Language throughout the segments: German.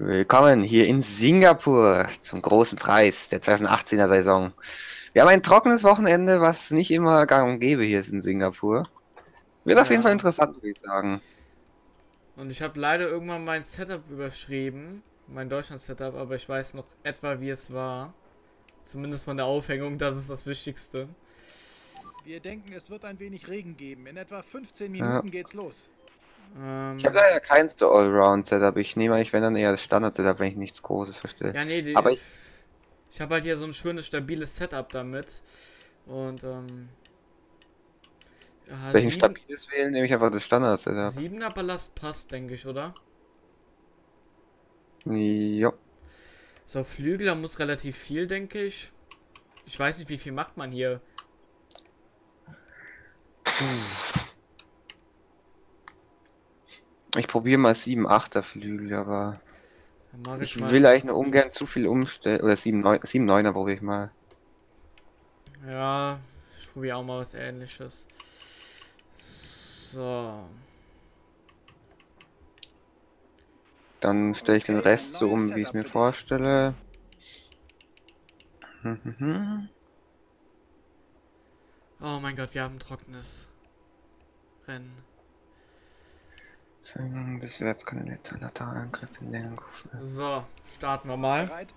Willkommen hier in Singapur zum großen Preis der 2018er Saison. Wir haben ein trockenes Wochenende, was nicht immer gang und gäbe hier ist in Singapur. Wird auf jeden Fall interessant, würde ich sagen. Und ich habe leider irgendwann mein Setup überschrieben, mein Deutschland-Setup, aber ich weiß noch etwa, wie es war. Zumindest von der Aufhängung, das ist das Wichtigste. Wir denken, es wird ein wenig Regen geben. In etwa 15 Minuten Ja. geht's los. Ähm, Ich habe leider keins so Allround-Setup. Ich nehme eigentlich, wenn dann eher das Standard-Setup, wenn ich nichts Großes verstehe. ja, nee, die, aber ich, ich- habe halt hier so ein schönes, stabiles Setup damit. Und, ähm. Ja, Welchen sieben- stabiles wählen, nehme ich einfach das Standard-Setup. Siebener Ballast passt, denke ich, oder? Jo. So, Flügel, da muss relativ viel, denke ich. Ich weiß nicht, wie viel macht man hier. Ich probiere mal 7 8er Flügel, aber ich, ich will eigentlich nur ungern zu viel umstellen. Oder 7 9 7 9er probiere ich mal. Ja, ich probiere auch mal was ähnliches. So. Dann stelle ich den Rest so um, wie ich es mir für dich. vorstelle. Mhm. Oh mein Gott, wir haben ein trockenes Rennen. Schwingen, Biswärts kann der Laterangriff in Lenkung. So, starten wir mal. Bereit?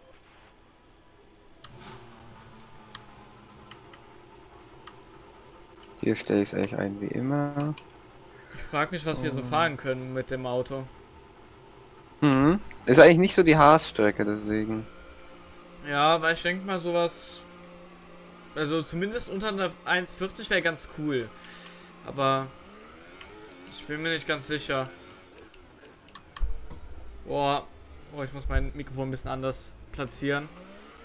Hier stelle ich es eigentlich ein wie immer. Ich frage mich, was wir so Oh. fahren können mit dem Auto. Mhm. Ist eigentlich nicht so die Haasstrecke, deswegen. Ja, weil ich denke mal sowas. Also zumindest unter einer 1,40 wäre ganz cool. Aber ich bin mir nicht ganz sicher. Boah, oh, ich muss mein Mikrofon ein bisschen anders platzieren.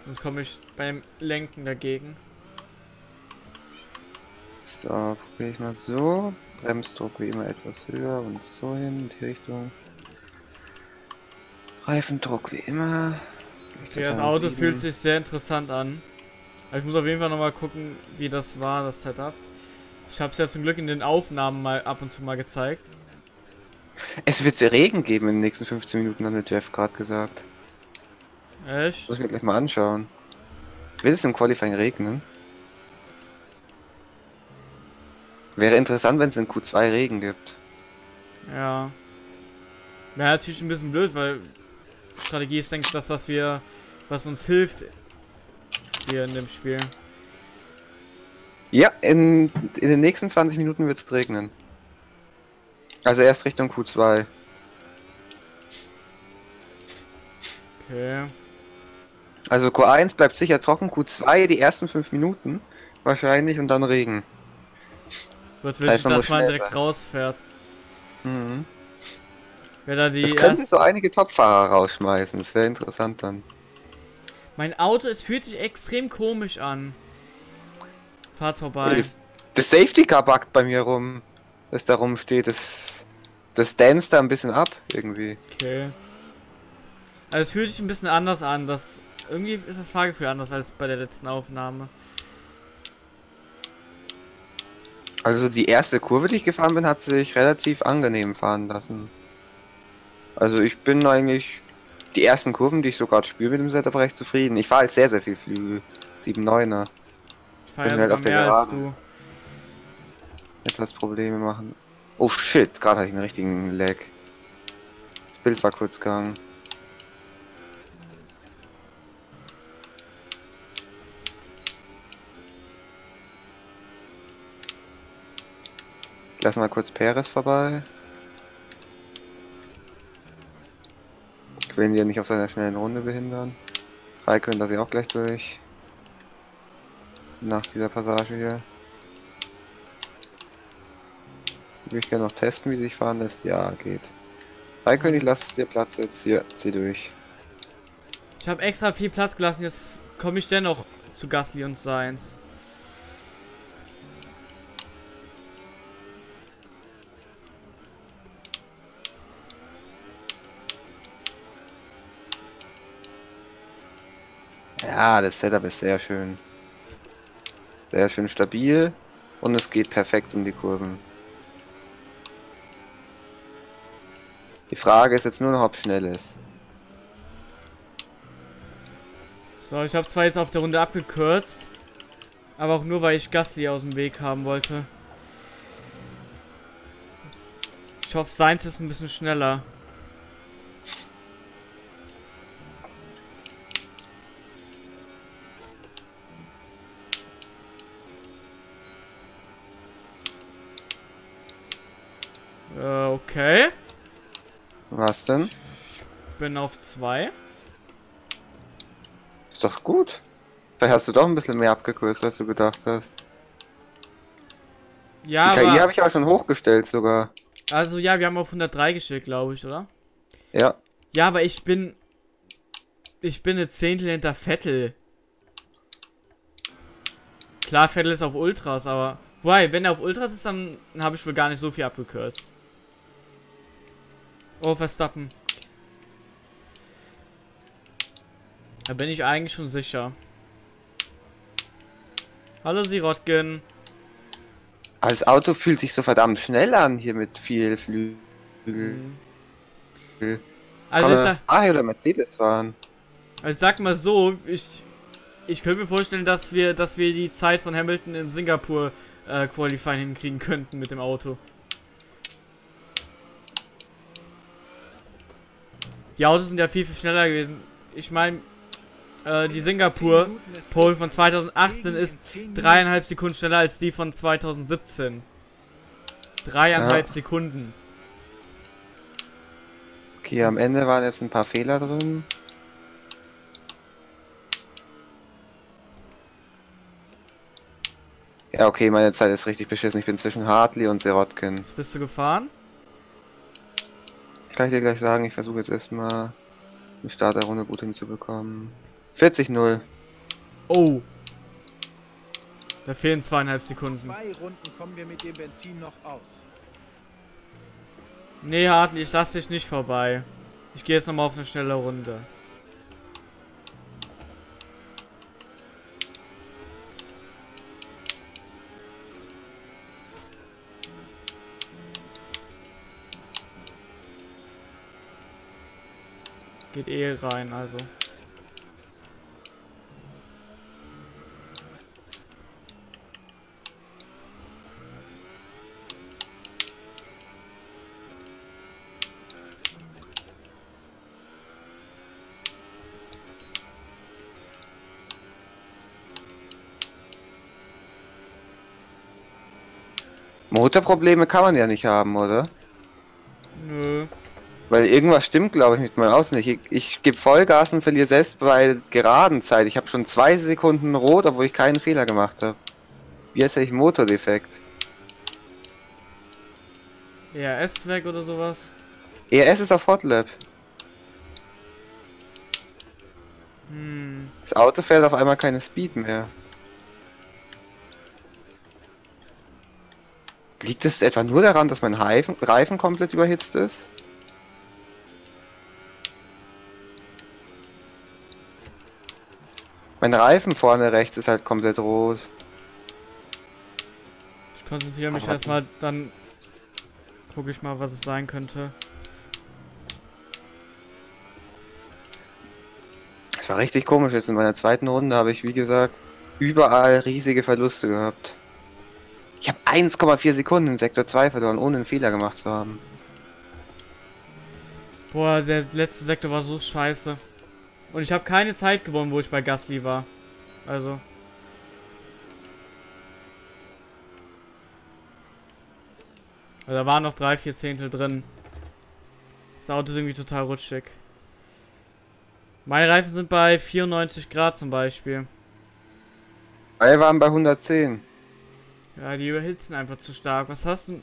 Sonst komme ich beim Lenken dagegen. So, probiere ich mal so. Bremsdruck wie immer etwas höher und so hin, in die Richtung. Reifendruck wie immer. Okay, das Auto fühlt sich sehr interessant an. Aber ich muss auf jeden Fall nochmal gucken, wie das war, das Setup. Ich habe es ja zum Glück in den Aufnahmen mal ab und zu mal gezeigt. Es wird Regen geben in den nächsten 15 Minuten, hat mir Jeff gerade gesagt. Echt? Muss ich mir gleich mal anschauen. Wird es im Qualifying regnen? Wäre interessant, wenn es in Q2 Regen gibt. Ja. Wäre natürlich ein bisschen blöd, weil Strategie ist, denke ich, das, was wir, was uns hilft hier in dem Spiel. Ja, in, in den nächsten 20 Minuten wird es regnen. Also erst Richtung Q2. Okay. Also Q1 bleibt sicher trocken, Q2 die ersten 5 Minuten wahrscheinlich und dann Regen. Wird man dass man direkt sein. rausfährt. Mhm. Wer da die Das könnte erst... so einige Topfahrer rausschmeißen, das wäre interessant dann. Mein Auto, es fühlt sich extrem komisch an. Fahrt vorbei. Das, das Safety Car backt bei mir rum, das da rumsteht, das, das danst da ein bisschen ab irgendwie. Okay. Also es fühlt sich ein bisschen anders an. Das irgendwie ist das Fahrgefühl anders als bei der letzten Aufnahme. Also die erste Kurve, die ich gefahren bin, hat sich relativ angenehm fahren lassen. Also ich bin eigentlich die ersten Kurven, die ich so gerade spiele mit dem Setup, recht zufrieden. Ich fahre halt sehr, sehr viel Flügel. 7-9er. Ich fahre ja Bin halt auf der Geraden. Etwas Probleme machen. Oh shit, gerade hatte ich einen richtigen Lag. Das Bild war kurz gegangen. Ich lasse mal kurz Perez vorbei. Ich will ihn ja nicht auf seiner schnellen Runde behindern. Raikön lasse ich auch gleich durch. Nach dieser Passage hier. Ich gerne noch testen, wie sich fahren lässt. Ja, geht. Raikön, ich lasse dir Platz jetzt. Hier, zieh durch. Ich habe extra viel Platz gelassen, jetzt komme ich dennoch zu Gasly und Sainz. Ja, das Setup ist sehr schön. Sehr schön stabil. Und es geht perfekt um die Kurven. Die Frage ist jetzt nur noch, ob schnell ist. So, ich habe zwar jetzt auf der Runde abgekürzt, aber auch nur, weil ich Gasly aus dem Weg haben wollte. Ich hoffe, seins ist ein bisschen schneller. Äh, okay. Was denn? Bin auf zwei. Ist doch gut. Vielleicht hast du doch ein bisschen mehr abgekürzt, als du gedacht hast. Ja, Die KI habe ich auch schon hochgestellt sogar. also ja, wir haben auf 103 gestellt, glaube ich, oder? Ja. Ja, aber ich bin, ich bin eine Zehntel hinter Vettel. Klar, Vettel ist auf Ultras, aber, wobei, wenn er auf Ultras ist, dann habe ich wohl gar nicht so viel abgekürzt. Oh, Verstappen. Da bin ich eigentlich schon sicher. Hallo Sirotkin. Das Auto fühlt sich so verdammt schnell an hier mit viel Flügel. Mhm. Also, ich sag, Ferrari oder Mercedes fahren. also ich sag mal so, ich, ich könnte mir vorstellen, dass wir, dass wir die Zeit von Hamilton im Singapur äh, Qualifying hinkriegen könnten mit dem Auto. Die Autos sind ja viel, viel schneller gewesen. Ich meine, äh, die Singapur Pole von 2018 ist dreieinhalb Sekunden schneller als die von 2017. Dreieinhalb Ja. Sekunden. Okay, am Ende waren jetzt ein paar Fehler drin. Ja, okay, meine Zeit ist richtig beschissen. Ich bin zwischen Hartley und Serotkin. Was bist du gefahren? Kann ich dir gleich sagen, ich versuche jetzt erstmal eine Start der Runde gut hinzubekommen. 40-0. Oh. Da fehlen zweieinhalb Sekunden. Zwei Runden kommen wir mit dem Benzin noch aus. Nee, Hartley, ich lasse dich nicht vorbei. Ich gehe jetzt nochmal auf eine schnelle Runde. Geht eh rein, also. Motorprobleme kann man ja nicht haben, oder? Weil irgendwas stimmt, glaube ich, mit meinem Auto nicht. Ich, ich gebe Vollgas und verliere selbst bei geraden Zeit. Ich habe schon zwei Sekunden rot, obwohl ich keinen Fehler gemacht habe. Wie heißt ich Motordefekt? ERS weg oder sowas? ERS ist auf Hotlap. Hm. Das Auto fährt auf einmal keine Speed mehr. Liegt es etwa nur daran, dass mein Reifen, Reifen komplett überhitzt ist? Mein Reifen vorne rechts ist halt komplett rot. Ich konzentriere mich erstmal, dann gucke ich mal, was es sein könnte. Das war richtig komisch. Jetzt in meiner zweiten Runde habe ich, wie gesagt, überall riesige Verluste gehabt. Ich habe 1,4 Sekunden in Sektor 2 verloren, ohne einen Fehler gemacht zu haben. Boah, der letzte Sektor war so scheiße. Und ich habe keine Zeit gewonnen, wo ich bei Gasly war. Also. Also da waren noch drei, vier Zehntel drin. Das Auto ist irgendwie total rutschig. Meine Reifen sind bei 94 Grad zum Beispiel. Alle waren bei 110. Ja, die überhitzen einfach zu stark. Was hast du...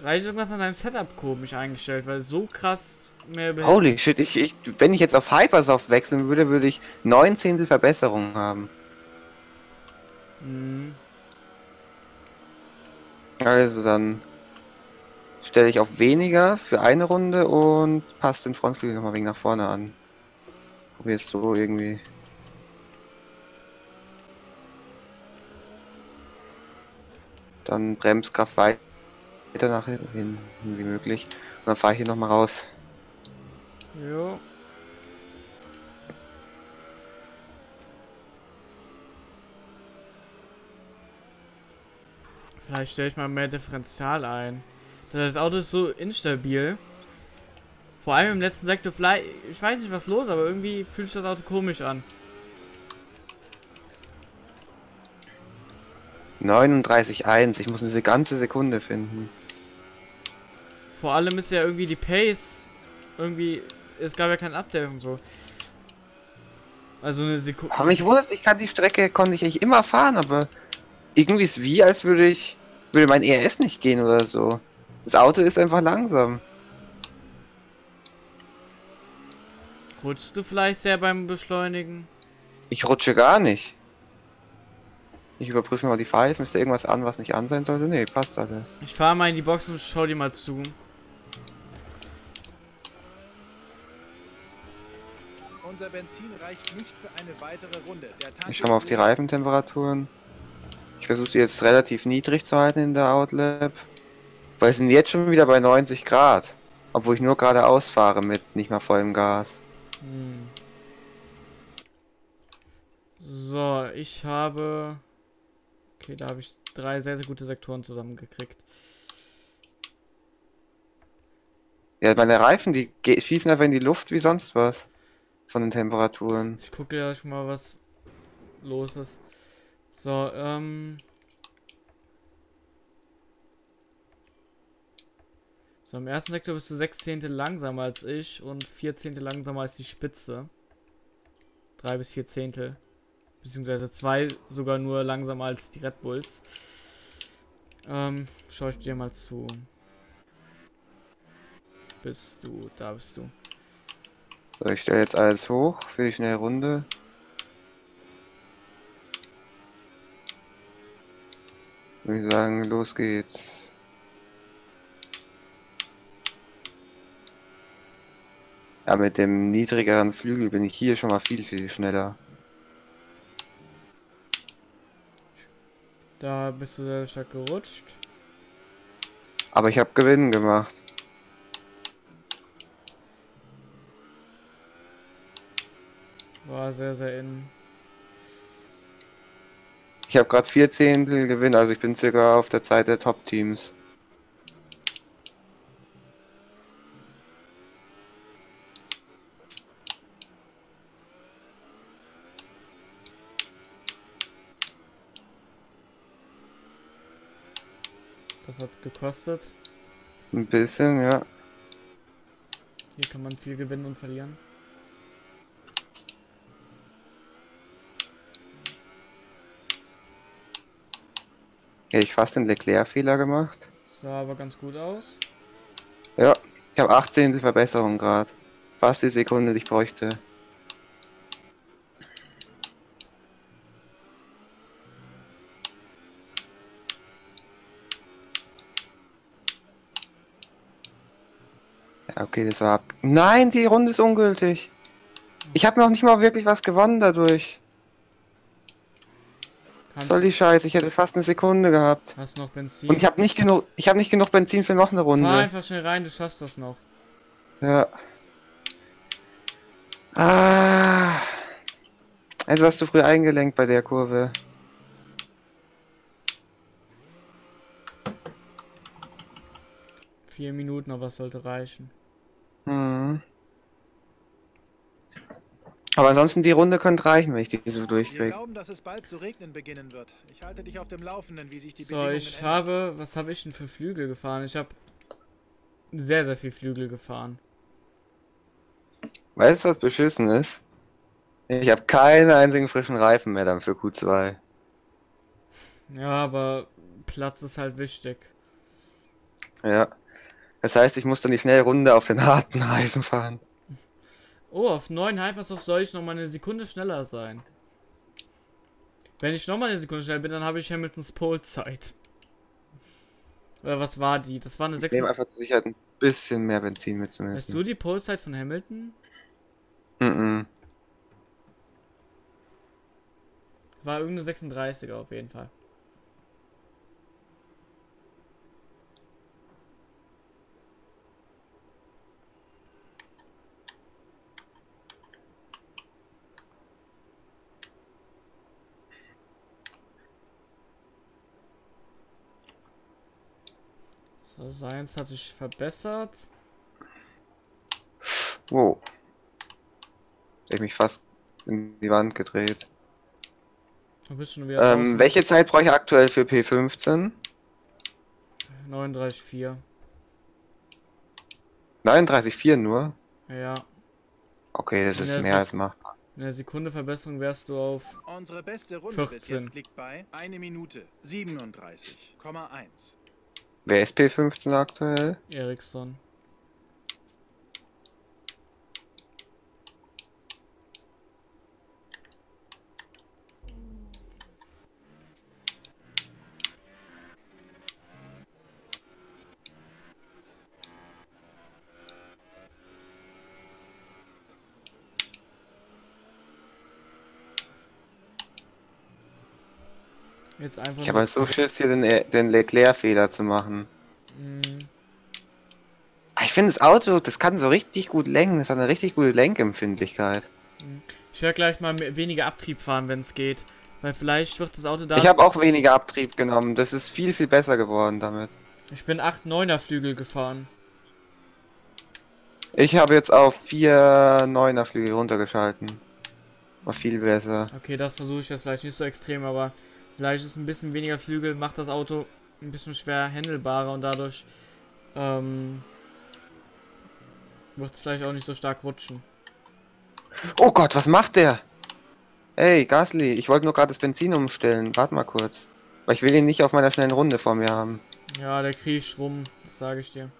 Vielleicht irgendwas an deinem Setup komisch eingestellt, weil so krass mehr überhitzen. Holy shit, ich, ich, wenn ich jetzt auf Hypersoft wechseln würde, würde ich 9 Zehntel Verbesserung haben. Mhm. Also dann stelle ich auf weniger für eine Runde und passe den Frontflügel nochmal wegen nach vorne an. Probier es so irgendwie. Dann Bremskraft weit- weiter nach hinten wie möglich. Und dann fahre ich hier nochmal raus. Jo. Vielleicht stelle ich mal mehr Differential ein. Das Auto ist so instabil. Vor allem im letzten Sektor vielleicht... Ich weiß nicht, was los, aber irgendwie fühlt sich das Auto komisch an. 39,1. Ich muss diese ganze Sekunde finden. Vor allem ist ja irgendwie die Pace irgendwie, es gab ja kein Update und so. Also eine Sekunde. Aber mich wundert, ich kann die Strecke, konnte ich eigentlich immer fahren, aber irgendwie ist wie, als würde ich, würde mein ERS nicht gehen oder so. Das Auto ist einfach langsam. Rutschst du vielleicht sehr beim Beschleunigen? Ich rutsche gar nicht. Ich überprüfe mal die Pfeifen. Ist da irgendwas an, was nicht an sein sollte? Nee, passt alles. Ich fahre mal in die Box und schau dir mal zu. Unser Benzin reicht nicht für eine weitere Runde. Der Tank Ich schau mal auf die. Reifentemperaturen. Ich versuche die jetzt relativ niedrig zu halten in der Outlap. Weil sie sind jetzt schon wieder bei 90 Grad. Obwohl ich nur geradeaus fahre mit nicht mal vollem Gas. Hm. So, ich habe. Okay, da habe ich drei sehr, sehr gute Sektoren zusammengekriegt. Ja, meine Reifen, die schießen einfach in die Luft wie sonst was. Von den Temperaturen. Ich gucke ja schon mal, was los ist. So, ähm. So, im ersten Sektor bist du sechs Zehntel langsamer als ich und vier Zehntel langsamer als die Spitze. Drei bis vier Zehntel. Beziehungsweise zwei sogar nur langsamer als die Red Bulls. Ähm, schau ich dir mal zu. Bist du, da bist du. So, ich stelle jetzt alles hoch für die schnelle Runde. Würde ich sagen, los geht's. Ja, mit dem niedrigeren Flügel bin ich hier schon mal viel, viel schneller. Da bist du sehr stark gerutscht. Aber ich habe Gewinn gemacht. War sehr, sehr in. Ich habe gerade vier Zehntel Gewinn, also ich bin circa auf der Zeit der Top-Teams. Das hat gekostet. Ein bisschen, ja. Hier kann man viel gewinnen und verlieren. Hätte ich fast den Leclerc-Fehler gemacht. Sah aber ganz gut aus. Ja, ich habe 8 Zehntel Verbesserung gerade. Fast die Sekunde, die ich bräuchte. Ja, okay, das war ab. Nein, die Runde ist ungültig. Ich habe noch nicht mal wirklich was gewonnen dadurch. Soll die Scheiße? Ich hätte fast eine Sekunde gehabt. hast noch Benzin. Und ich habe nicht genug, ich habe nicht genug Benzin für noch eine Fahr Runde. einfach schnell rein, du schaffst das noch. Ja. Ah. Etwas zu früh eingelenkt bei der Kurve. Vier Minuten, aber es sollte reichen. Hm. Aber ansonsten die Runde könnte reichen, wenn ich die so Wir durchkriege. glauben, dass es bald zu regnen beginnen wird. Ich halte dich auf dem Laufenden, wie sich die So, Bedingungen ich ändern. habe, was habe ich denn für Flügel gefahren? Ich habe sehr, sehr viel Flügel gefahren. Weißt du, was beschissen ist? Ich habe keinen einzigen frischen Reifen mehr dann für Q2. Ja, aber Platz ist halt wichtig. Ja. Das heißt, ich muss dann die schnelle Runde auf den harten Reifen fahren. Oh, auf 9 Hypersoft soll ich noch mal eine Sekunde schneller sein. Wenn ich noch mal eine Sekunde schneller bin, dann habe ich Hamiltons Pole-Zeit. Oder was war die? Das war eine Ich 6. nehme einfach zur Sicherheit ein bisschen mehr Benzin Weißt du mitzunehmen. die Pole-Zeit von Hamilton? Mhm. War irgendeine 36er auf jeden Fall. Science hat sich verbessert. Wow. Ich hab mich fast in die Wand gedreht. Du bist schon wieder Ähm, welche Zeit brauche ich aktuell für P15? 39,4. 39,4 nur? Ja. Okay, das In ist mehr Sek- als machbar. In der Sekunde Verbesserung wärst du auf. Unsere beste Runde bis 14. jetzt liegt bei 1 Minute 37,1. Wer ist P15 aktuell? Ericsson. Jetzt einfach. Ich habe halt so Schiss, hier den, den Leclerc-Fehler zu machen. Mhm. Ich finde das Auto, das kann so richtig gut lenken. Das hat eine richtig gute Lenkempfindlichkeit. Ich werde gleich mal weniger Abtrieb fahren, wenn es geht. Weil vielleicht wird das Auto da. Ich habe auch weniger Abtrieb genommen. Das ist viel, viel besser geworden damit. Ich bin 8 9er Flügel gefahren. Ich habe jetzt auf 4 9er Flügel runtergeschalten. War viel besser. Okay, das versuche ich jetzt vielleicht nicht so extrem, aber vielleicht ist ein bisschen weniger Flügel, macht das Auto ein bisschen schwer handelbarer und dadurch ähm, wird es vielleicht auch nicht so stark rutschen. Oh Gott, was macht der? Ey, Gasly, ich wollte nur gerade das Benzin umstellen. Warte mal kurz. Weil ich will ihn nicht auf meiner schnellen Runde vor mir haben. Ja, der kriecht rum, das sage ich dir.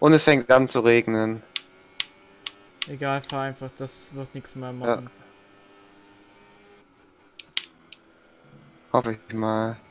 Und es fängt an zu regnen. Egal, fahr einfach, das wird nichts mehr machen. Hoffe ich mal.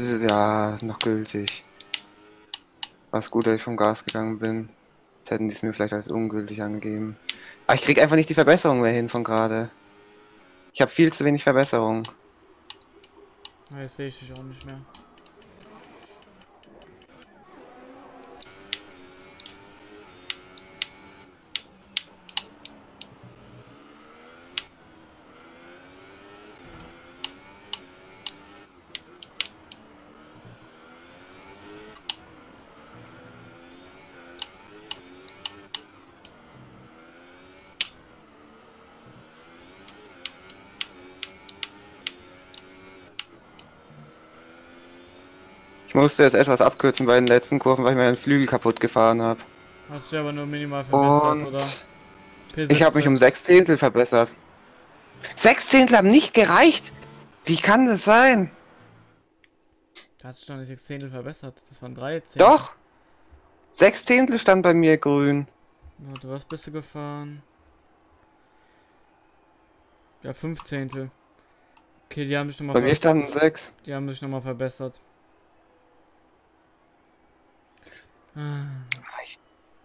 Ja noch gültig. Was gut, dass ich vom Gas gegangen bin. Jetzt hätten die es mir vielleicht als ungültig angegeben. Aber ich krieg einfach nicht die Verbesserung mehr hin von gerade. Ich habe viel zu wenig Verbesserung. Jetzt sehe ich dich auch nicht mehr. Ich musste jetzt etwas abkürzen bei den letzten Kurven, weil ich meinen Flügel kaputt gefahren habe. Hast du aber nur minimal verbessert, Und oder? ich habe mich um sechs Zehntel verbessert. Sechs Zehntel haben nicht gereicht! Wie kann das sein? Da hast du schon nicht 6 Zehntel verbessert. Das waren 3 Zehntel. Doch! Sechs Zehntel stand bei mir grün. Warte, was bist du gefahren? Ja, 5 Zehntel. Okay, die haben sich nochmal Bei mir standen sechs. die haben sich noch mal verbessert. Ah,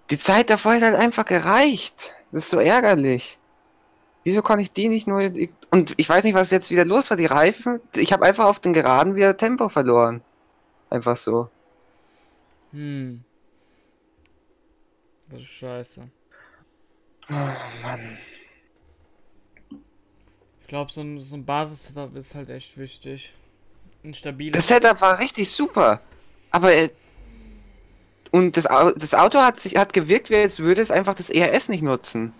Die Zeit davor hat halt einfach gereicht. Das ist so ärgerlich. Wieso kann ich die nicht nur... Und ich weiß nicht, was jetzt wieder los war. Die Reifen... Ich habe einfach auf den Geraden wieder Tempo verloren. Einfach so. Hm. Das ist scheiße. Oh Mann. Ich glaube, so ein, so ein Basis-Setup ist halt echt wichtig. Ein stabiles. Das Setup war richtig super. Aber... Und das, das Auto hat sich hat gewirkt, wie als würde es einfach das ERS nicht nutzen.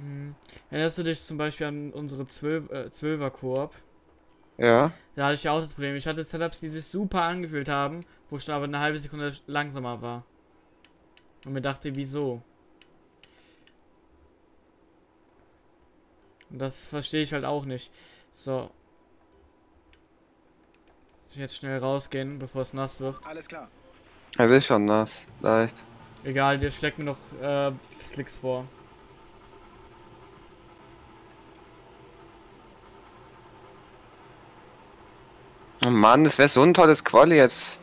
Hm. Erinnerst du dich zum Beispiel an unsere 12, äh, 12er Koop? Ja. Da hatte ich ja auch das Problem. Ich hatte Setups, die sich super angefühlt haben, wo ich dann aber eine halbe Sekunde langsamer war. Und mir dachte, wieso? Und das verstehe ich halt auch nicht. So. Ich jetzt schnell rausgehen, bevor es nass wird. Alles klar. Es ist schon nass, leicht. Egal, der schlägt mir noch äh, Slicks vor. Oh Mann, das wäre so ein tolles Quali jetzt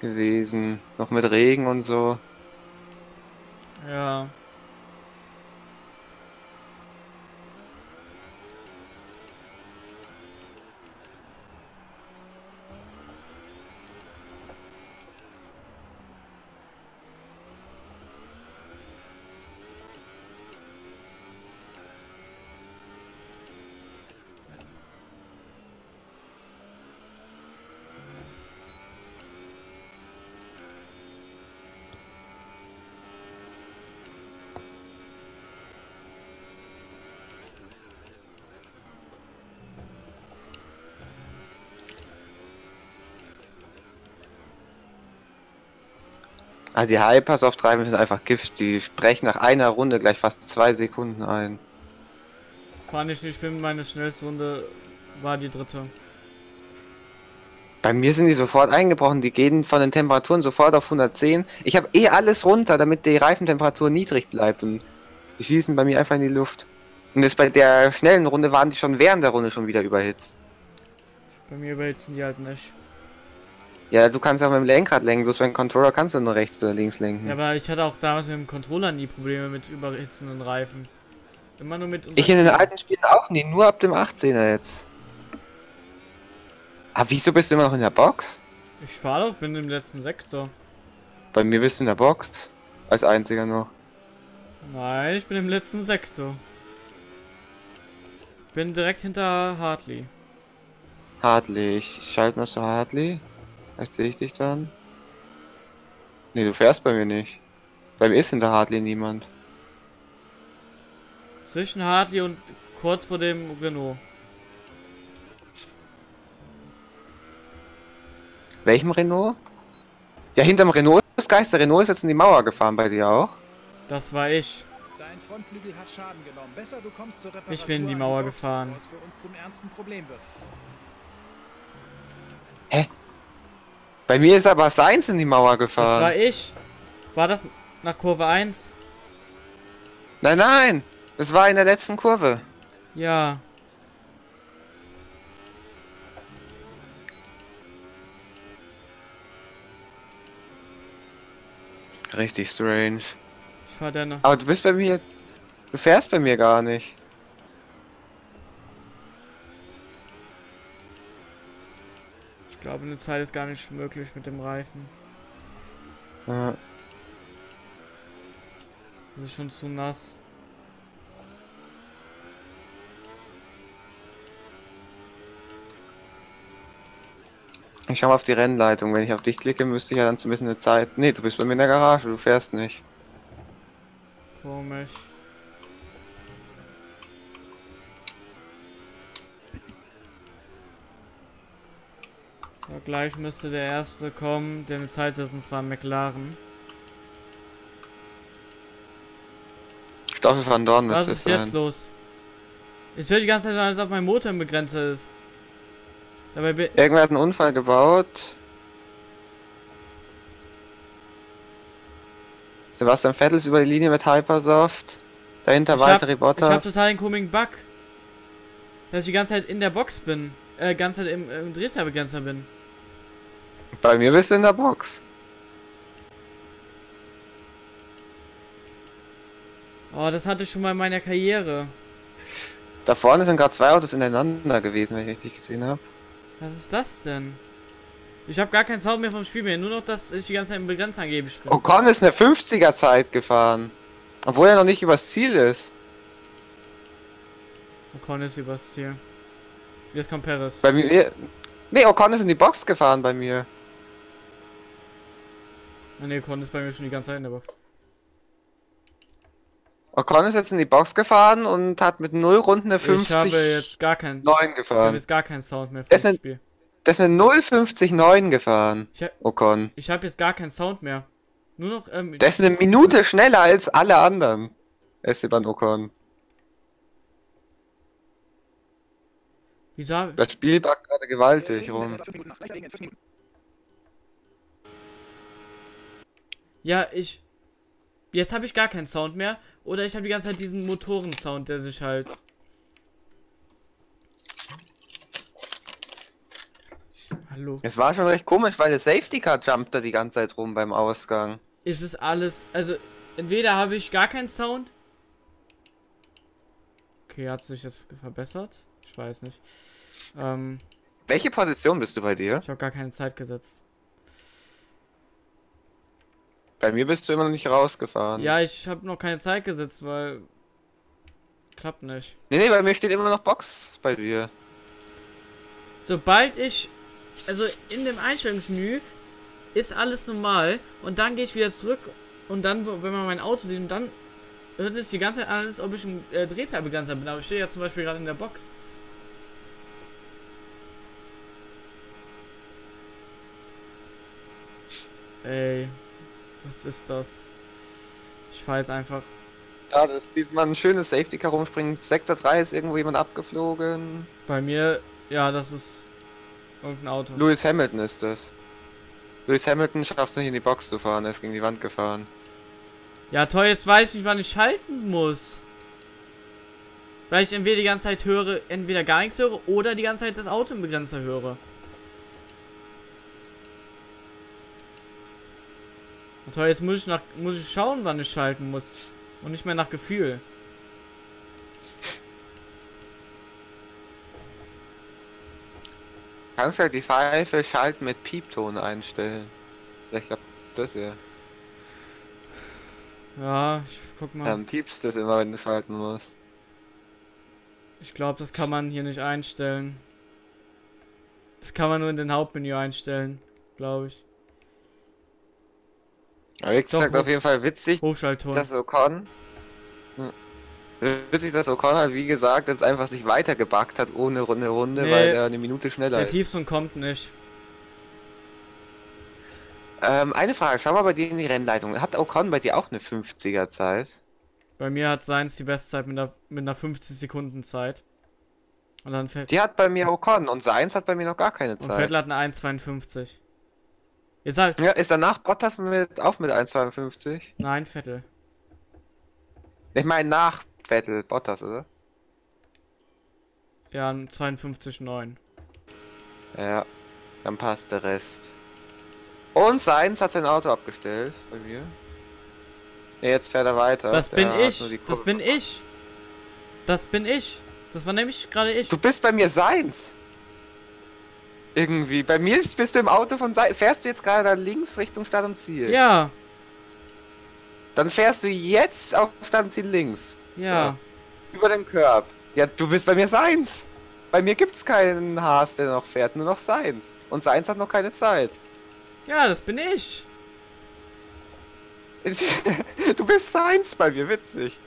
gewesen. Noch mit Regen und so. Ja. Also die Hypers auf 3 sind einfach Gift. Die sprechen nach einer Runde gleich fast zwei Sekunden ein. Kann ich nicht schwimmen, meine schnellste Runde war die dritte. Bei mir sind die sofort eingebrochen. Die gehen von den Temperaturen sofort auf 110. Ich habe eh alles runter, damit die Reifentemperatur niedrig bleibt. Und die schießen bei mir einfach in die Luft. Und das bei der schnellen Runde waren die schon während der Runde schon wieder überhitzt. Bei mir überhitzen die halt nicht. Ja, du kannst auch mit dem Lenkrad lenken, bloß beim Controller kannst du nur rechts oder links lenken. Ja, aber ich hatte auch damals mit dem Controller nie Probleme mit überhitzenden Reifen. Immer nur mit ich in den alten Spielen auch nie, nur ab dem 18er jetzt. Aber wieso bist du immer noch in der Box? Ich fahre doch, bin im letzten Sektor. Bei mir bist du in der Box. Als einziger noch. Nein, ich bin im letzten Sektor. Bin direkt hinter Hartley. Hartley, ich schalte mal zu Hartley. Vielleicht sehe ich dich dann. Ne, du fährst bei mir nicht. Bei mir ist hinter Hartley niemand. Zwischen Hartley und kurz vor dem Renault. Welchem Renault? Ja, hinterm Renault ist Geist. Der Renault ist jetzt in die Mauer gefahren bei dir auch. Das war ich. Dein Frontflügel hat Schaden genommen. Besser, du kommst zur Ich bin in die Mauer gefahren. bevor es für uns zum ernsten Problem wird. Bei mir ist aber Seins in die Mauer Das gefahren. war ich. War das nach Kurve 1? Nein, nein! Das war in der letzten Kurve. Ja. Richtig strange. Ich fahr da noch. Aber du bist bei mir. Du fährst bei mir gar nicht. Ich glaube, eine Zeit ist gar nicht möglich mit dem Reifen. Ja. Das ist schon zu nass. Ich schau mal auf die Rennleitung. Wenn ich auf dich klicke, müsste ich ja dann zumindest eine Zeit. Nee, du bist bei mir in der Garage, du fährst nicht. Komisch. So, gleich müsste der erste kommen, der eine Zeit ist, und zwar McLaren. Stoffel van Dorn Was müsste es ist jetzt sein. los? Es hört die ganze Zeit an, als ob mein Motor im Begrenzer ist. Dabei Irgendwer hat einen Unfall gebaut. Sebastian Vettel ist über die Linie mit Hypersoft. Dahinter Ich weitere ich hab Bottas. total den komischen Bug. Dass ich die ganze Zeit in der Box bin. Äh, ganze Zeit im, im Drehzahlbegrenzer bin. Bei mir bist du in der Box. Oh, das hatte ich schon mal in meiner Karriere. Da vorne sind gerade zwei Autos ineinander gewesen, wenn ich richtig gesehen habe. Was ist das denn? Ich habe gar keinen Sound mehr vom Spiel mehr, nur noch, dass ich die ganze Zeit im Begrenzer angeblich bin. Ocon ist eine 50er Zeit gefahren. Obwohl er noch nicht übers Ziel ist. Ocon ist übers Ziel. Jetzt kommt Perez. Bei mir. Nee, Ocon ist in die Box gefahren bei mir. Ah, Ne, Ocon ist bei mir schon die ganze Zeit in der Box. Ocon ist jetzt in die Box gefahren und hat mit 0 Runden eine Ich habe 50 jetzt gar keinen. 9 Ich habe gefahren. jetzt gar keinen Sound mehr Das vom sind- Spiel. Das ist eine 050 9 gefahren. Ich, hab- Ocon. ich habe jetzt gar keinen Sound mehr. Nur noch, ähm, Der ist eine Minute schneller als alle anderen. Esteban Ocon. wieso Das Spiel backt gerade gewaltig rum. Ja, ich. Jetzt habe ich gar keinen Sound mehr. Oder ich habe die ganze Zeit diesen Motorensound, der sich halt. Hallo. Es war schon recht komisch, weil der Safety Car jumpt da die ganze Zeit rum beim Ausgang. Ist es alles. Also, entweder habe ich gar keinen Sound. Okay, hat sich jetzt verbessert? Ich weiß nicht. Ähm, Welche Position bist du bei dir? ich habe gar keine Zeit gesetzt. Bei mir bist du immer noch nicht rausgefahren. Ja, ich habe noch keine Zeit gesetzt, weil. Klappt nicht. Nee, nee, bei mir steht immer noch Box bei dir. Sobald ich. Also in dem Einstellungsmenü ist alles normal und dann gehe ich wieder zurück und dann, wenn man mein Auto sieht, und dann hört es die ganze Zeit an, als ob ich ein äh, Drehzahlbegrenzer bin. Aber ich stehe jetzt zum Beispiel gerade in der Box. Ey, was ist das? Ich fahr jetzt einfach. Ja, das sieht man ein schönes Safety Car rumspringen. Sektor 3 ist irgendwo jemand abgeflogen. Bei mir, ja, das ist irgendein Auto. Lewis Hamilton ist das. Lewis Hamilton schafft es nicht in die Box zu fahren, er ist gegen die Wand gefahren. Ja, toll, jetzt weiß ich nicht, wann ich schalten muss. Weil ich entweder die ganze Zeit höre, entweder gar nichts höre oder die ganze Zeit das Auto im Begrenzer höre. Na toll, jetzt muss ich nach muss ich schauen, wann ich schalten muss. Und nicht mehr nach Gefühl. Kannst halt die Pfeife schalten mit Piepton einstellen. Ja, Ich glaube, das ja. Ja, ich guck mal. Dann piepst das immer, wenn du schalten musst. Ich glaube, das kann man hier nicht einstellen. Das kann man nur in den Hauptmenü einstellen, glaube ich. Aber wie gesagt, Doch, auf jeden Fall witzig, Hochschaltton. dass Ocon. Hm. Witzig, dass Ocon halt, wie gesagt, jetzt einfach sich weitergebackt hat ohne Runde Runde, Nee. weil er eine Minute schneller Der ist. Piepson kommt nicht. Ähm, eine Frage, schau mal bei dir in die Rennleitung. Hat Ocon bei dir auch eine 50er Zeit? Bei mir hat Seins die Bestzeit mit einer, mit einer 50 Sekunden Zeit. Und dann fährt. Die hat bei mir Ocon und Seins hat bei mir noch gar keine Und Zeit. Vettel hat eine 1,52. Jetzt halt. Ja, ist danach Bottas mit, auch mit 1,52? Nein, Vettel. Ich meine nach Vettel, Bottas, oder? Ja, ein 52,9. Ja, dann passt der Rest. Und Seins hat sein Auto abgestellt bei mir. Ja, jetzt fährt er weiter. Das bin ich. Das bin ich. Das bin ich. Das war nämlich gerade ich. Du bist bei mir Seins. Irgendwie. Bei mir bist du im Auto von Seins. Fährst du jetzt gerade da links Richtung Stadt und Ziel? Ja, Dann fährst du jetzt auf Stadt und Ziel links. ja. Über den Curb. Ja, du bist bei mir Seins. Bei mir gibt's keinen Haas, der noch fährt, nur noch Seins. Und Seins hat noch keine Zeit. Ja, das bin ich. Du bist Seins bei mir, witzig.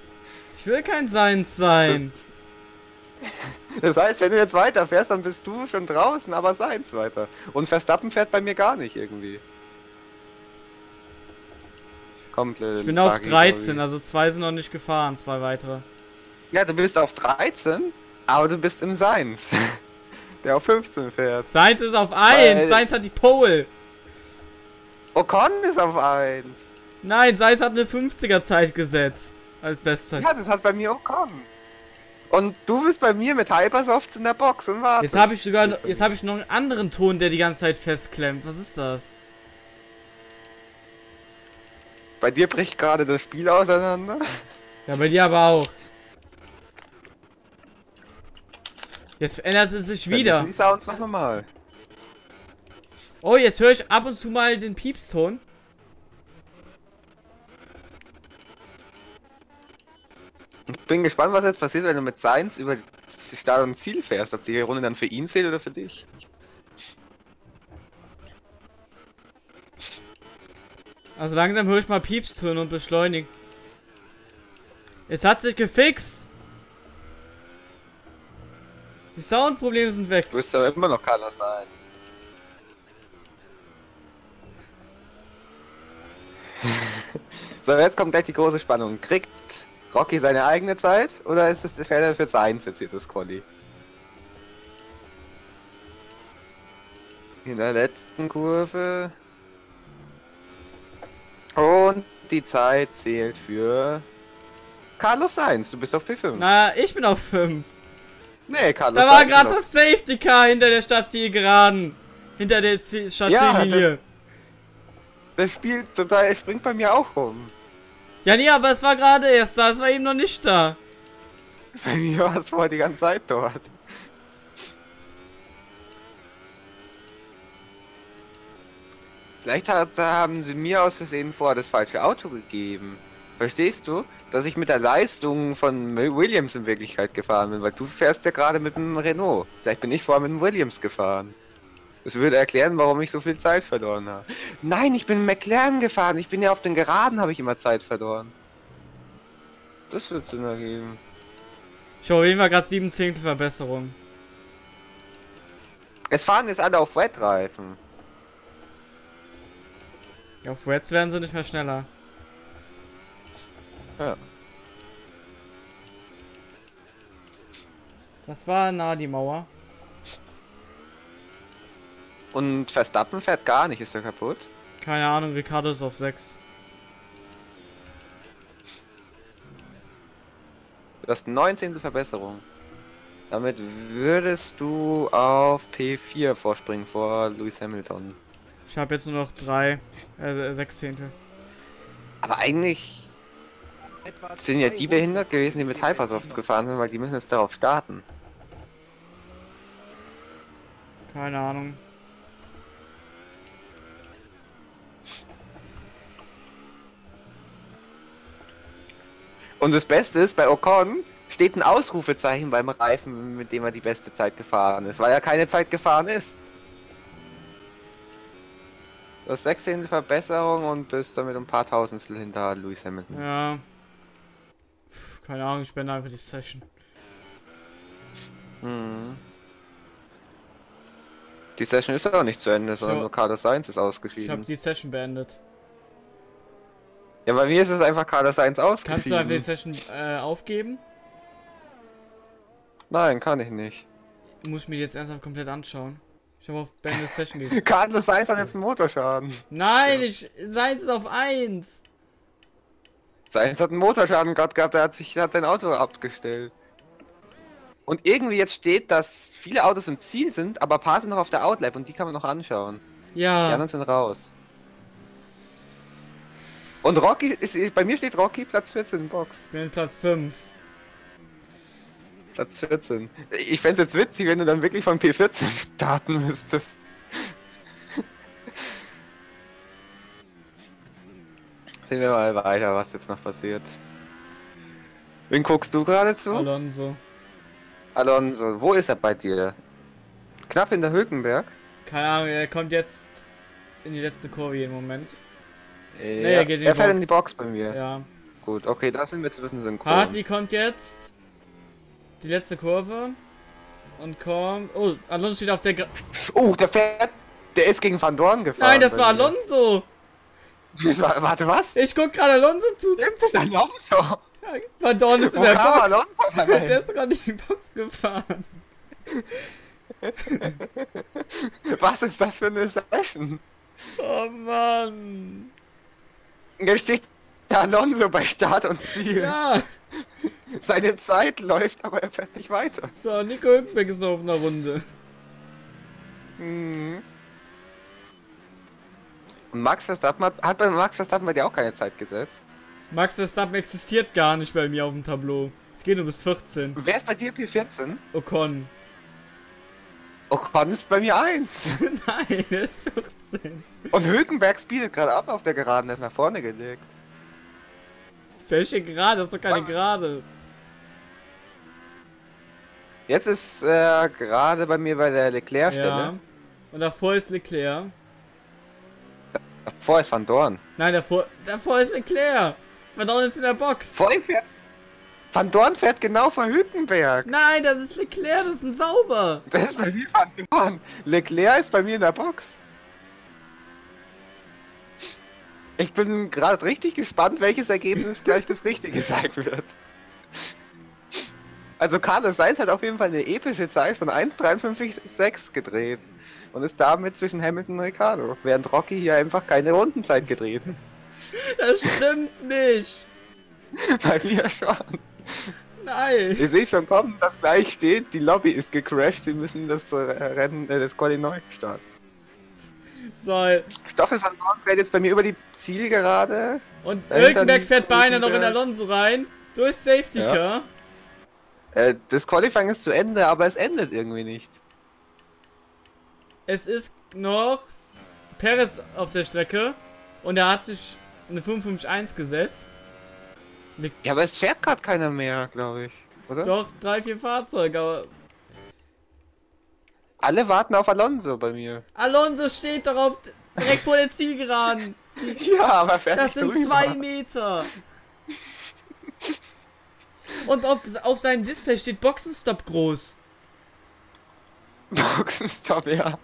Ich will kein Seins sein. Das heißt, wenn du jetzt weiterfährst, dann bist du schon draußen, aber Seins weiter. Und Verstappen fährt bei mir gar nicht irgendwie. Komplett. Ich bin auf buggy, 13, sorry. also zwei sind noch nicht gefahren, zwei weitere. Ja, du bist auf 13, aber du bist im Seins. Der auf 15 fährt. Seins ist auf 1, Weil- Seins hat die Pole. Ocon ist auf 1. Nein, Seins hat eine 50er Zeit gesetzt. Als Bestzeit. Ja, das hat bei mir Ocon. Und du bist bei mir mit Hypersofts in der Box und wartest. Jetzt habe ich sogar, noch- jetzt habe ich noch einen anderen Ton, der die ganze Zeit festklemmt. Was ist das? Bei dir bricht gerade das Spiel auseinander. Ja, bei dir aber auch. Jetzt ändert es sich wieder. Die Sounds noch normal. Oh, jetzt höre ich ab und zu mal den Piepston. Ich bin gespannt, was jetzt passiert, wenn du mit Seins über Start und Ziel fährst. Ob die Runde dann für ihn zählt oder für dich. Also langsam höre ich mal Piepstöne und beschleunigen. Es hat sich gefixt. Die Soundprobleme sind weg. Du bist aber immer noch keiner Seins. so, jetzt kommt gleich die große Spannung. Kriegt Rocky seine eigene Zeit oder ist es der Fälle für Seins jetzt hier das Quali? In der letzten Kurve. Und die Zeit zählt für Carlos Sainz. Du bist auf P5. Na, ich bin auf 5. Nee, Carlos Da war gerade das Safety Car hinter der Stadtziel geraden. Hinter der Stadtziellinie. Das spielt total, es springt bei mir auch rum. Ja, nee, aber es war gerade erst da. Es war eben noch nicht da. Bei mir war es vorher die ganze Zeit dort. Vielleicht hat, haben sie mir aus Versehen vorher das falsche Auto gegeben. Verstehst du? Dass ich mit der Leistung von Williams in Wirklichkeit gefahren bin, weil du fährst ja gerade mit dem Renault. Vielleicht bin ich vorher mit dem Williams gefahren. Das würde erklären, warum ich so viel Zeit verloren habe. Nein, ich bin McLaren gefahren. Ich bin ja auf den Geraden, habe ich immer Zeit verloren. Das wird Sinn ergeben. Ich auf jeden Fall gerade 7 Zehntel Verbesserung. Es fahren jetzt alle auf Wetreifen. Ja, auf Reds werden sie nicht mehr schneller. Ja. Das war nah die Mauer. Und Verstappen fährt gar nicht, ist er kaputt? Keine Ahnung, Ricardo ist auf 6. Du hast 19. Verbesserung. Damit würdest du auf P4 vorspringen vor Lewis Hamilton. Ich habe jetzt nur noch 3, äh, 6 Zehntel. Aber eigentlich Etwa sind ja die 200 behindert gewesen, die mit Hypersoft gefahren sind, weil die müssen jetzt darauf starten. Keine Ahnung. Und das Beste ist, bei Ocon steht ein Ausrufezeichen beim Reifen, mit dem er die beste Zeit gefahren ist, weil er keine Zeit gefahren ist. Du hast 16 Verbesserung und bist damit um ein paar Tausendstel hinter Lewis Hamilton. Ja. Puh, Keine Ahnung, ich beende einfach die Session. Mhm. Die Session ist aber nicht zu Ende, sondern So. nur Carlos Sainz ist Ich habe ausgeschieden. die Session beendet. Ja, bei mir ist es einfach Carlos Sainz Kannst du ausgeschieden. einfach die Session äh, aufgeben? Nein, kann ich nicht. Muss ich mir die jetzt ernsthaft komplett anschauen. Ich habe auf beende Session geklickt. Carlos Sainz hat jetzt einen Motorschaden. Nein, ich. Seins ist auf 1. Sainz hat einen Motorschaden gerade gehabt, er hat sich hat sein Auto abgestellt. Und irgendwie jetzt steht, dass viele Autos im Ziel sind, aber ein paar sind noch auf der Outlap und die kann man noch anschauen. Die Ja. anderen sind raus. Und Rocky, ist, bei mir steht Rocky Platz 14 Box. Ich bin Platz 5. Platz 14. Ich fände es jetzt witzig, wenn du dann wirklich von P14 starten müsstest. Sehen wir mal weiter, was jetzt noch passiert. Wen guckst du gerade zu? Alonso. Alonso, wo ist er bei dir? Knapp hinter Hülkenberg? Keine Ahnung, er kommt jetzt in die letzte Kurve jeden Moment. Äh, er geht in die er fährt Box. in die Box bei mir. Ja. Gut, okay, da sind wir jetzt ein bisschen synchron. Hartley kommt jetzt. Die letzte Kurve. Und kommt. Oh, Alonso steht auf der. Gra Oh, der fährt. Der ist gegen Van Dorn gefahren. Nein, das war mir. Alonso! War, warte, was? Ich guck gerade Alonso zu. Stimmt, das ist Alonso. Van Dorn ist in Wo der kam Box. Alonso Der ist gerade in die Box gefahren. Was ist das für eine Session? Oh Mann. Jetzt steht der Alonso bei Start und Ziel. Ja. Seine Zeit läuft, aber er fährt nicht weiter. So, Nico Hülkenberg ist noch auf einer Runde. Mhm. Und Max Verstappen hat, hat bei Max Verstappen bei dir auch keine Zeit gesetzt. Max Verstappen existiert gar nicht bei mir auf dem Tableau. Es geht nur bis 14. Wer ist bei dir P14? Ocon. Ocon ist bei mir 1. Nein, er ist 14. Und Hülkenberg speedet gerade ab auf der Geraden, der ist nach vorne gelegt. Welche Gerade? Das ist doch keine Mann. Gerade. Jetzt ist er gerade bei mir bei der Leclerc-Stelle. Ja. Und davor ist Leclerc. Davor ist Van Dorn. Nein, davor, davor ist Leclerc. Van Dorn ist in der Box. Vor ihm fährt. Van Dorn fährt genau vor Hülkenberg. Nein, das ist Leclerc, das ist ein Sauber. Das ist bei mir Van Dorn. Leclerc ist bei mir in der Box. Ich bin gerade richtig gespannt, welches Ergebnis gleich das richtige sein wird. Also Carlos Sainz hat auf jeden Fall eine epische Zeit von 1,53,6 gedreht. Und ist damit zwischen Hamilton und Ricardo. Während Rocky hier einfach keine Rundenzeit gedreht. Das stimmt nicht. Bei mir schon. Nein. Ich sehe schon kommen, dass gleich steht, die Lobby ist gecrashed, sie müssen das äh, Rennen, äh, das Quali neu starten. So, Stoffel van Dorn fährt jetzt bei mir über die Zielgerade. und liegt fährt beinahe noch in. Alonso rein. Durch Safety Ja. Car. Äh, das Qualifying ist zu Ende, aber es endet irgendwie nicht. Es ist noch Perez auf der Strecke. Und er hat sich eine 551 gesetzt. Ja, aber es fährt gerade keiner mehr, glaube ich. Oder? Doch, drei, vier Fahrzeuge, aber Alle warten auf Alonso bei mir. Alonso steht darauf direkt vor der Zielgeraden. Ja, aber fährt Das nicht sind drüber. zwei Meter. Und auf, auf seinem Display steht Boxenstopp groß. Boxenstopp, ja.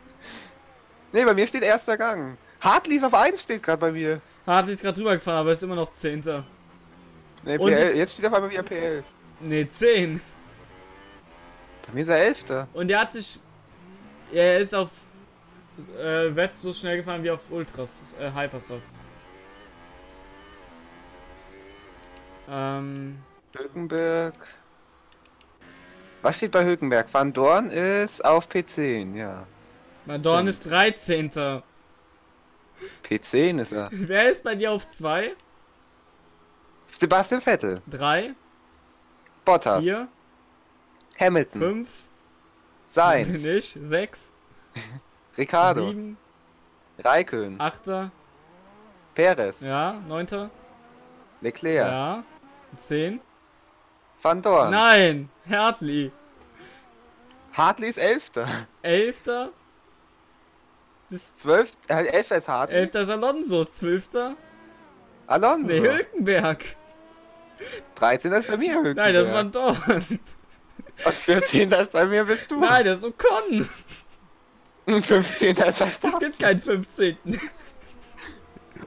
Nee, bei mir steht erster Gang. Hartley ist auf 1 steht gerade bei mir. Hartley ist gerade drüber gefahren, aber ist immer noch Zehnter. Und PL, jetzt steht auf einmal wieder PL. Ne, 10. Bei mir ist er Elfter. Und er hat sich. Er ist auf. Äh, Wett so schnell gefahren wie auf Ultras. Äh, Hypersoft. Ähm. Hülkenberg. Was steht bei Hülkenberg? Van Dorn ist auf P10, ja. Madorn ist 13. P10 ist er. Wer ist bei dir auf 2? Sebastian Vettel. 3, Bottas. 4, Hamilton. 5, Sainz. bin ich, 6, Ricardo. 7, Raikön. 8, Perez. ja, 9, Leclerc. ja, 10. Van Dorn. Nein, Hartley. Hartley ist Elfter. 11. Bis 12. Äh, Elfter ist Hartley. 11. ist Alonso, 12. Alonso. Nee, Hülkenberg. 13. ist bei mir Hülkenberg. Nein, das war Dorn. Und 14. ist bei mir bist du. Nein, das ist Ocon. Und 15. ist Es Verstappen. gibt keinen 15.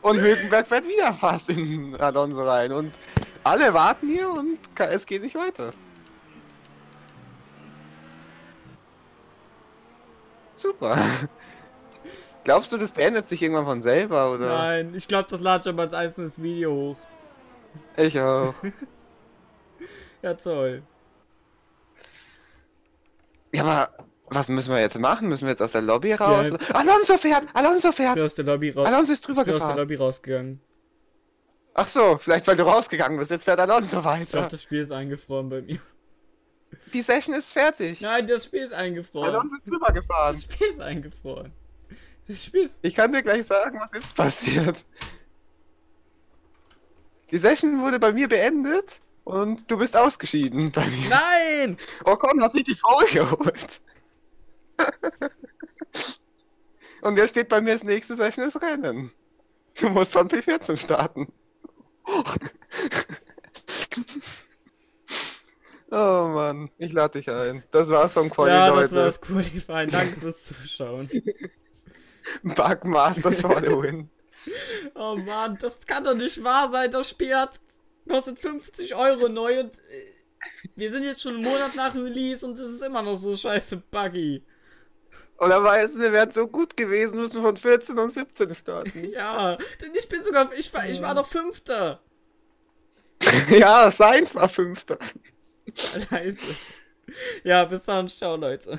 Und Hülkenberg fährt wieder fast in Alonso rein. Und alle warten hier und es geht nicht weiter. Super. Glaubst du, das beendet sich irgendwann von selber, oder? Nein, ich glaube, das lade ich aber als einzelnes Video hoch. Ich auch. Ja, toll. Ja, aber was müssen wir jetzt machen? Müssen wir jetzt aus der Lobby raus? Alonso fährt! Alonso Ich bin fährt! aus der Lobby raus. Alonso ist drüber Ich bin aus der gefahren. Lobby rausgegangen. Ach so, vielleicht weil du rausgegangen bist. Jetzt fährt Alonso Ich glaube, weiter. das Spiel ist eingefroren bei mir. Die Session ist fertig. Nein, das Spiel ist eingefroren. Alonso ist drüber gefahren. Das Spiel ist eingefroren. Ist. Ich kann dir gleich sagen, was jetzt passiert. Die Session wurde bei mir beendet und du bist ausgeschieden bei mir. Nein! Ocon hat sich die Pole geholt. und jetzt steht bei mir das nächste Session ist Rennen. Du musst von P14 starten. oh Mann, ich lade dich ein. Das war's vom Quali, ja, das Leute. das Qualifying. Danke fürs Zuschauen. Bugmasters for the win. Oh Mann, das kann doch nicht wahr sein. Das Spiel hat kostet 50 Euro neu und äh, wir sind jetzt schon einen Monat nach Release und es ist immer noch so scheiße buggy. Oder weißt du, wir wären so gut gewesen, müssen von 14 und 17 starten. Ja, denn ich bin sogar, ich war, ich war doch Fünfter. ja, Sainz war Fünfter. Scheiße. Ja, bis dann, ciao Leute.